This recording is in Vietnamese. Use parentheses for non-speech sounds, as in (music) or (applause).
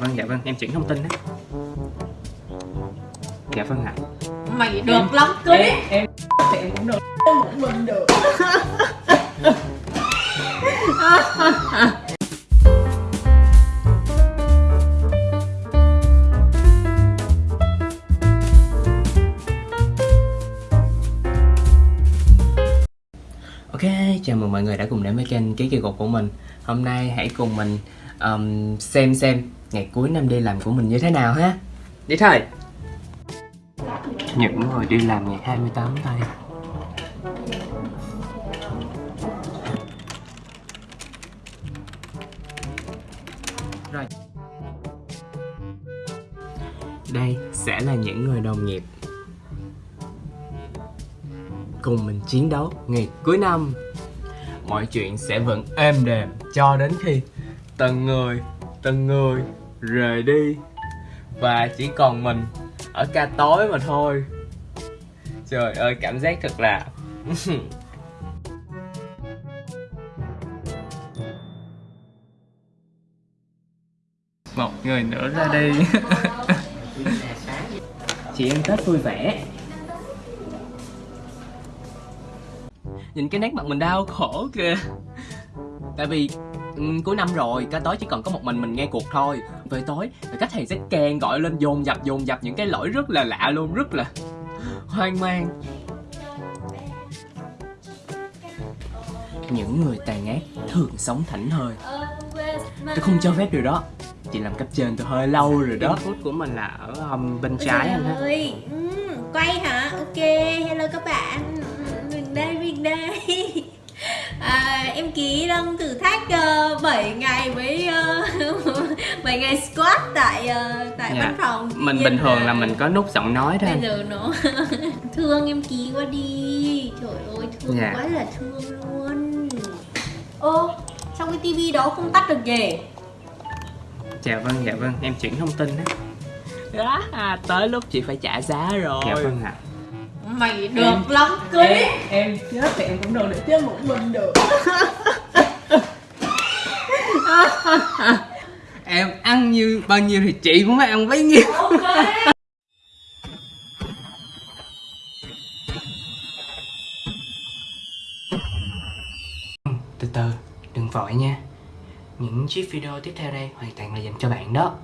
Vâng dạ vâng em chuyển thông tin đó Dạ vâng ạ. Mày được lắm cưới. Em, em thì em cũng được. Em một mình được. Ok, chào mừng mọi người đã cùng đến với kênh Ký Kỳ Cục của mình. Hôm nay hãy cùng mình um, xem xem ngày cuối năm đi làm của mình như thế nào ha? Đi thôi Những người đi làm ngày 28 tây Rồi. Đây sẽ là những người đồng nghiệp. Cùng mình chiến đấu ngày cuối năm. Mọi chuyện sẽ vẫn êm đềm cho đến khi từng người từng người rời đi. Và chỉ còn mình ở ca tối mà thôi. Trời ơi, cảm giác thật là (laughs) một người nữa ra đi. (laughs) Chị em tết vui vẻ. Nhìn cái nét mặt mình đau khổ kìa. Tại vì um, cuối năm rồi ca tối chỉ còn có một mình mình nghe cuộc thôi. Về tối thì các thầy sẽ kèn gọi lên dồn dập dồn dập những cái lỗi rất là lạ luôn rất là hoang mang. Những người tàn ác thường sống thảnh thơi. Tôi không cho phép điều đó chị làm cấp trên tôi hơi lâu rồi đó. Phút của mình là ở um, bên trái anh ha. ừ, quay hả? Ok hello các bạn 7 ngày với (laughs) uh, 7 ngày squat tại uh, tại Dạ. văn phòng. Mình bình thường là là mình có nút giọng nói thôi. Bây giờ nó (laughs) thương em ký quá đi. Trời ơi thương Dạ. quá là thương luôn. Ô trong cái tivi đó không tắt được nhỉ? Dạ vâng, dạ vâng, em chuyển thông tin đó. À, Tới lúc chị phải trả giá rồi. Dạ vâng ạ. Mày được Em- lắm cưới. em, em chết thì em cũng được để chết một mình được (laughs) Em ăn như bao nhiêu thì chị cũng phải ăn bấy nhiêu. Okay. (laughs) Từ từ, đừng vội nha. Những chiếc video tiếp theo đây hoàn toàn là dành cho bạn đó.